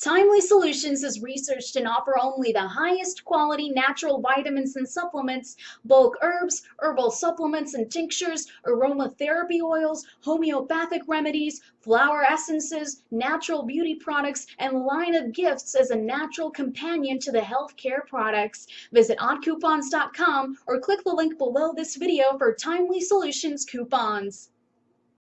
Timely Solutions is researched and offer only the highest quality natural vitamins and supplements, bulk herbs, herbal supplements and tinctures, aromatherapy oils, homeopathic remedies, flower essences, natural beauty products, and line of gifts as a natural companion to the healthcare products. Visit oddcoupons.com or click the link below this video for Timely Solutions coupons.